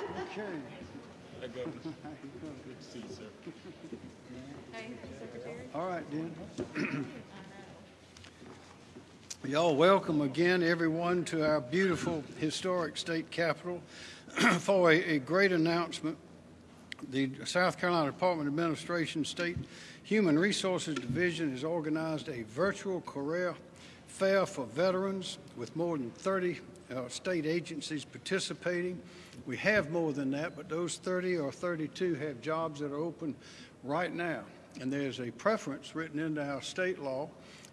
Okay. Hi, Governor. Good to see you, sir. All right, then. Y'all welcome again, everyone, to our beautiful historic state capitol for a, a great announcement. The South Carolina Department of Administration State Human Resources Division has organized a virtual career fair for veterans with more than 30 uh, state agencies participating. We have more than that, but those 30 or 32 have jobs that are open right now. And there's a preference written into our state law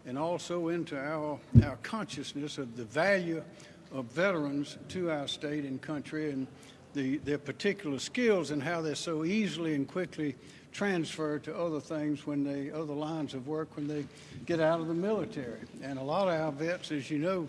and also into our, our consciousness of the value of veterans to our state and country and the, their particular skills and how they're so easily and quickly transferred to other things when they, other lines of work when they get out of the military. And a lot of our vets, as you know,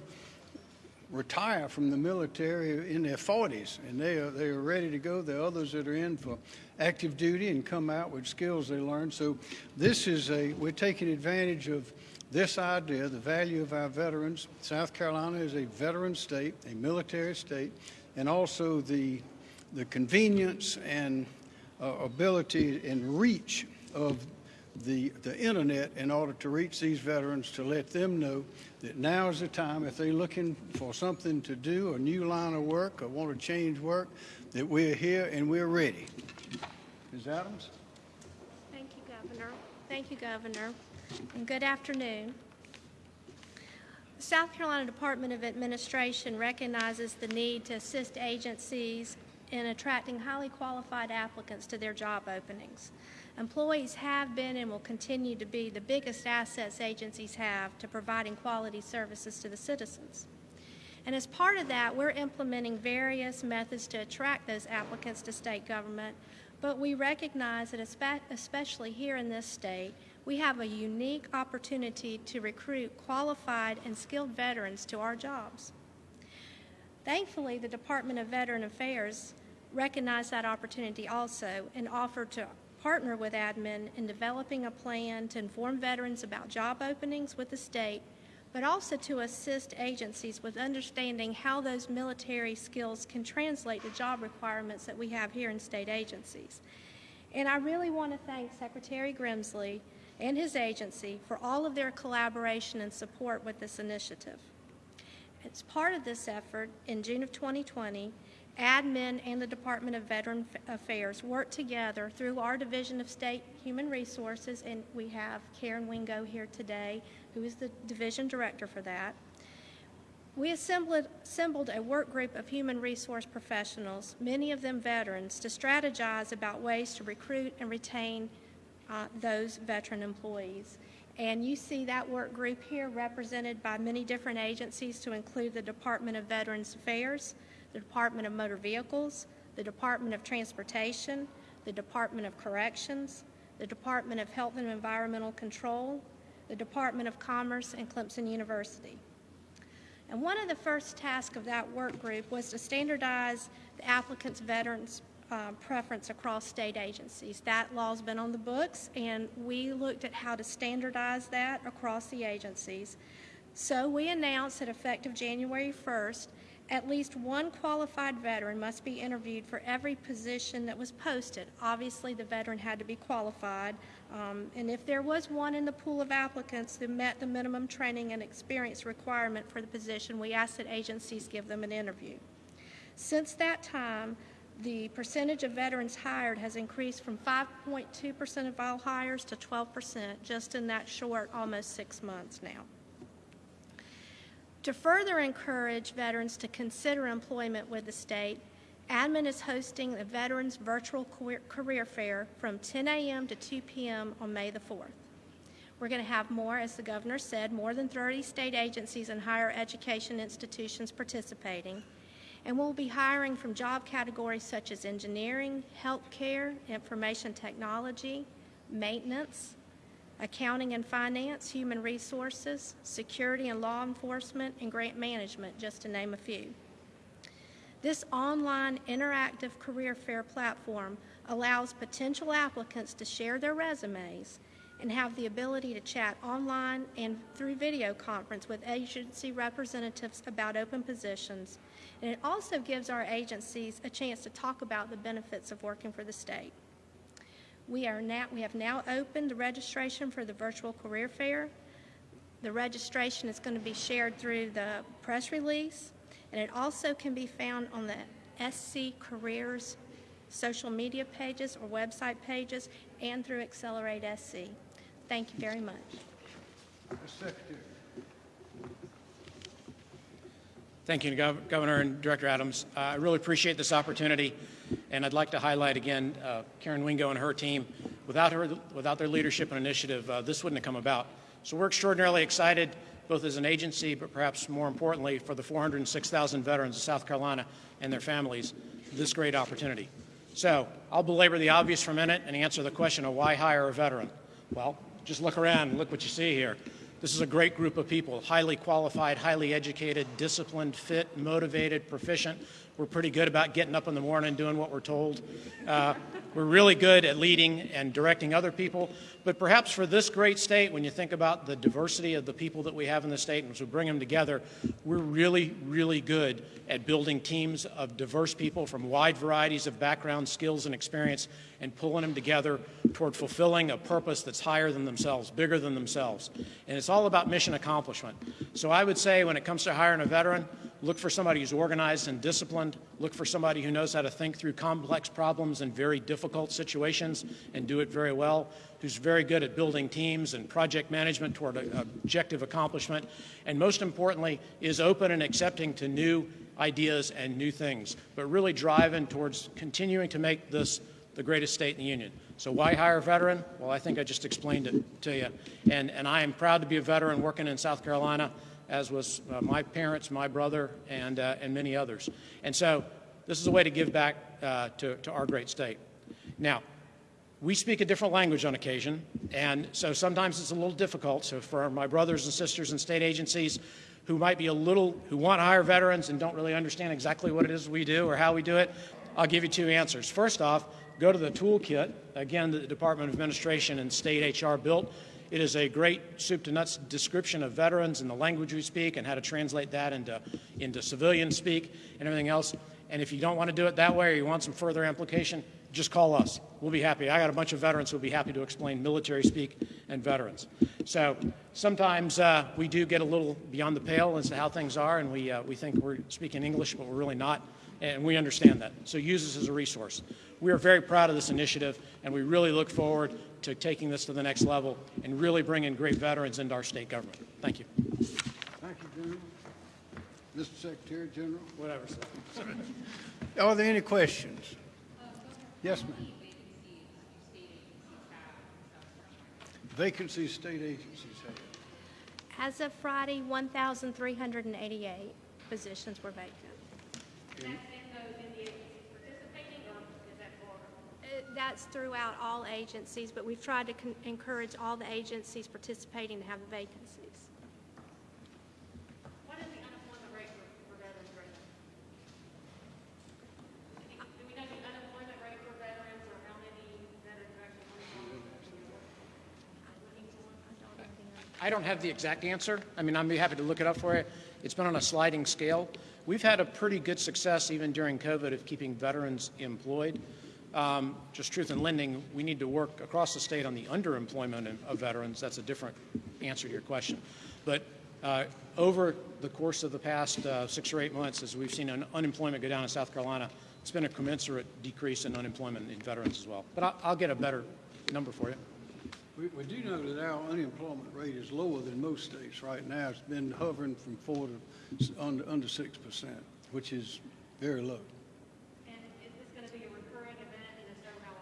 retire from the military in their 40s and they are, they are ready to go. Are others that are in for active duty and come out with skills they learned. So this is a, we're taking advantage of this idea, the value of our veterans. South Carolina is a veteran state, a military state, and also the, the convenience and uh, ability and reach of the, the internet in order to reach these veterans to let them know that now is the time if they're looking for something to do, a new line of work, or want to change work, that we're here and we're ready. Ms. Adams? Thank you, Governor. Thank you, Governor. And good afternoon. The South Carolina Department of Administration recognizes the need to assist agencies in attracting highly qualified applicants to their job openings. Employees have been and will continue to be the biggest assets agencies have to providing quality services to the citizens. And as part of that, we're implementing various methods to attract those applicants to state government, but we recognize that especially here in this state, we have a unique opportunity to recruit qualified and skilled veterans to our jobs. Thankfully, the Department of Veteran Affairs recognized that opportunity also and offered to partner with admin in developing a plan to inform veterans about job openings with the state, but also to assist agencies with understanding how those military skills can translate to job requirements that we have here in state agencies. And I really want to thank Secretary Grimsley and his agency for all of their collaboration and support with this initiative. As part of this effort, in June of 2020, admin and the Department of Veteran Affairs worked together through our Division of State Human Resources, and we have Karen Wingo here today, who is the division director for that. We assembled, assembled a work group of human resource professionals, many of them veterans, to strategize about ways to recruit and retain uh, those veteran employees. And you see that work group here represented by many different agencies to include the Department of Veterans Affairs, the Department of Motor Vehicles, the Department of Transportation, the Department of Corrections, the Department of Health and Environmental Control, the Department of Commerce, and Clemson University. And one of the first tasks of that work group was to standardize the applicant's veterans uh, preference across state agencies. That law's been on the books, and we looked at how to standardize that across the agencies. So we announced that effective January 1st, at least one qualified veteran must be interviewed for every position that was posted. Obviously, the veteran had to be qualified, um, and if there was one in the pool of applicants who met the minimum training and experience requirement for the position, we asked that agencies give them an interview. Since that time, the percentage of veterans hired has increased from 5.2% of all hires to 12% just in that short, almost six months now. To further encourage veterans to consider employment with the state, Admin is hosting a Veterans Virtual Career Fair from 10 a.m. to 2 p.m. on May the 4th. We're going to have more, as the governor said, more than 30 state agencies and higher education institutions participating and we'll be hiring from job categories such as engineering, healthcare, information technology, maintenance, accounting and finance, human resources, security and law enforcement, and grant management, just to name a few. This online interactive career fair platform allows potential applicants to share their resumes and have the ability to chat online and through video conference with agency representatives about open positions. And it also gives our agencies a chance to talk about the benefits of working for the state. We are now, we have now opened the registration for the virtual career fair. The registration is going to be shared through the press release, and it also can be found on the SC Careers social media pages or website pages and through Accelerate SC. Thank you very much. Thank you, Gov- Governor and Director Adams. Uh, I really appreciate this opportunity, and I'd like to highlight again uh, Karen Wingo and her team. Without her, without their leadership and initiative, uh, this wouldn't have come about. So we're extraordinarily excited, both as an agency, but perhaps more importantly, for the 406,000 veterans of South Carolina and their families, this great opportunity. So I'll belabor the obvious for a minute and answer the question of why hire a veteran. Well, just look around look what you see here. This is a great group of people, highly qualified, highly educated, disciplined, fit, motivated, proficient. We're pretty good about getting up in the morning and doing what we're told. Uh, we're really good at leading and directing other people. But perhaps for this great state, when you think about the diversity of the people that we have in the state and as we bring them together, we're really, really good at building teams of diverse people from wide varieties of background, skills, and experience and pulling them together toward fulfilling a purpose that's higher than themselves, bigger than themselves. And it's all about mission accomplishment. So I would say when it comes to hiring a veteran, look for somebody who's organized and disciplined, look for somebody who knows how to think through complex problems in very difficult situations and do it very well, who's very good at building teams and project management toward objective accomplishment, and most importantly, is open and accepting to new ideas and new things, but really driving towards continuing to make this the greatest state in the union. So why hire a veteran? Well, I think I just explained it to you. And, and I am proud to be a veteran working in South Carolina, as was uh, my parents, my brother, and, uh, and many others. And so this is a way to give back uh, to, to our great state. Now, we speak a different language on occasion, and so sometimes it's a little difficult. So for my brothers and sisters in state agencies who might be a little, who want to hire veterans and don't really understand exactly what it is we do or how we do it, I'll give you two answers. First off, go to the toolkit, again, that the Department of Administration and state HR built. It is a great soup to nuts description of veterans and the language we speak and how to translate that into, into civilian speak and everything else. And if you don't want to do it that way or you want some further amplification, just call us. We'll be happy. I got a bunch of veterans who'll be happy to explain military speak and veterans. So sometimes uh, we do get a little beyond the pale as to how things are, and we, uh, we think we're speaking English, but we're really not, and we understand that. So use this as a resource. We are very proud of this initiative, and we really look forward to taking this to the next level and really bringing great veterans into our state government. Thank you. Thank you, General. Mr. Secretary General. Whatever, sir. Are there any questions? Yes, ma'am. Vacancies state agencies have. As of Friday, 1,388 positions were vacant. That's throughout all agencies, but we've tried to con- encourage all the agencies participating to have the vacancies. What is the unemployment rate for, for veterans right now? Do we know the unemployment rate for veterans or how many veterans are actually? I don't have the exact answer. I mean, I'd be happy to look it up for you. It's been on a sliding scale. We've had a pretty good success even during COVID of keeping veterans employed. Um, just truth in lending, we need to work across the state on the underemployment of- veterans. That's a different answer to your question. But uh, over the course of the past uh, six or eight months, as we've seen un- unemployment go down in South Carolina, it's been a commensurate decrease in unemployment in veterans as well. But I'll, I'll get a better number for you. We, we do know that our unemployment rate is lower than most states right now. It's been hovering from four to under, under six percent, which is very low. And is this gonna be a recurring event and if so, how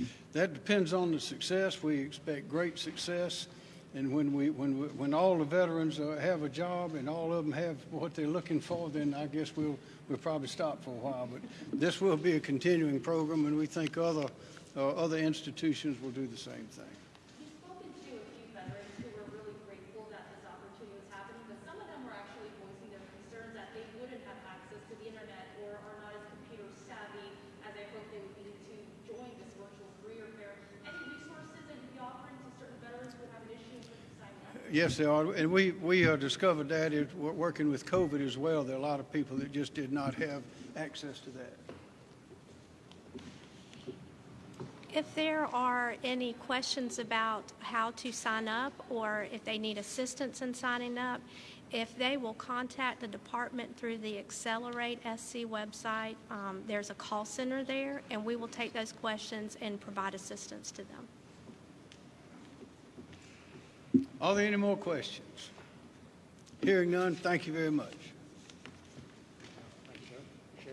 often? That depends on the success. We expect great success. And when we, when, we- when all the veterans uh, have a job and all of them have what they're looking for, then I guess we'll, we'll probably stop for a while. But this will be a continuing program and we think other, uh, other institutions will do the same thing. We've spoken to a few veterans who were really grateful that this opportunity was happening, but some of them were actually voicing their concerns that they wouldn't have access to the internet or are not as computer savvy as they hoped they would be to join this virtual career fair. Any resources that you'd be offering to certain Yes, they are, and we, we uh, discovered that, working with COVID as well, there are a lot of people that just did not have access to that. If there are any questions about how to sign up or if they need assistance in signing up, if they will contact the department through the Accelerate SC website, um, there's a call center there, and we will take those questions and provide assistance to them. Are there any more questions? Hearing none, thank you very much. Thank you, sir. Sure.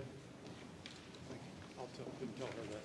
I'll tell, tell her that.